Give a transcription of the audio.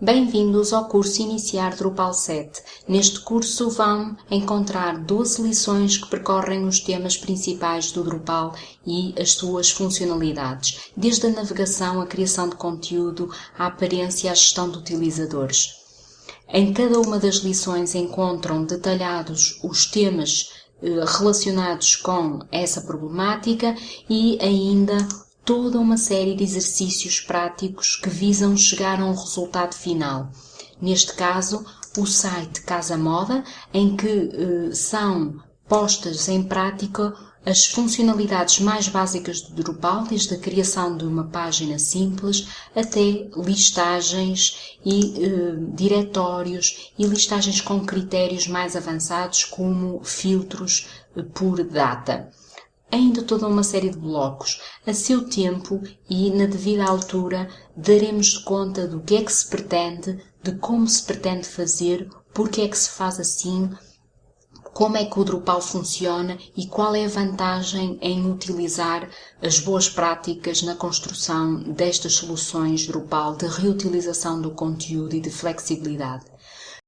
Bem-vindos ao curso Iniciar Drupal 7. Neste curso vão encontrar 12 lições que percorrem os temas principais do Drupal e as suas funcionalidades, desde a navegação, a criação de conteúdo, a aparência e a gestão de utilizadores. Em cada uma das lições encontram detalhados os temas eh, relacionados com essa problemática e ainda toda uma série de exercícios práticos que visam chegar a um resultado final. Neste caso, o site Casa Moda, em que eh, são postas em prática as funcionalidades mais básicas do Drupal, desde a criação de uma página simples até listagens e eh, diretórios e listagens com critérios mais avançados como filtros eh, por data ainda toda uma série de blocos. A seu tempo e na devida altura daremos conta do que é que se pretende, de como se pretende fazer, porque é que se faz assim, como é que o Drupal funciona e qual é a vantagem em utilizar as boas práticas na construção destas soluções Drupal de reutilização do conteúdo e de flexibilidade.